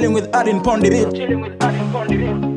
chilling with Adin Pondirit. Chilling with Adin